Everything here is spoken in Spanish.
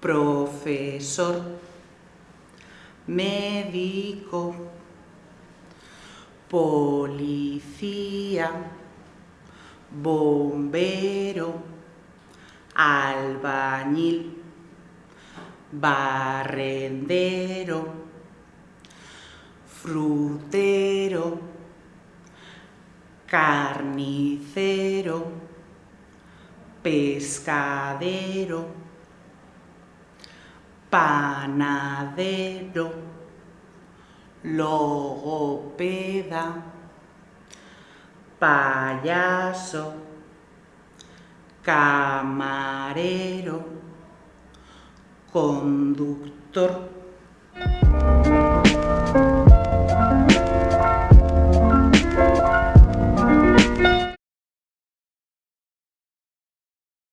profesor, médico, policía, bombero, albañil, barrendero, frutero, carnicero, pescadero, panadero, logopeda, payaso, camarero, conductor.